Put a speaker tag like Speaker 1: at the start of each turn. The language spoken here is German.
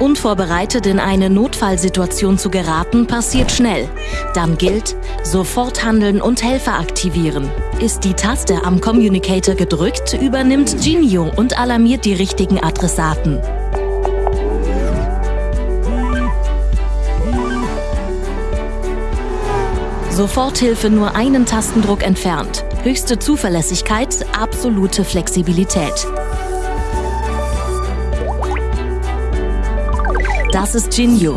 Speaker 1: Unvorbereitet in eine Notfallsituation zu geraten, passiert schnell. Dann gilt, sofort handeln und Helfer aktivieren. Ist die Taste am Communicator gedrückt, übernimmt Genio und alarmiert die richtigen Adressaten. Soforthilfe nur einen Tastendruck entfernt. Höchste Zuverlässigkeit, absolute Flexibilität. Das ist Jinyu,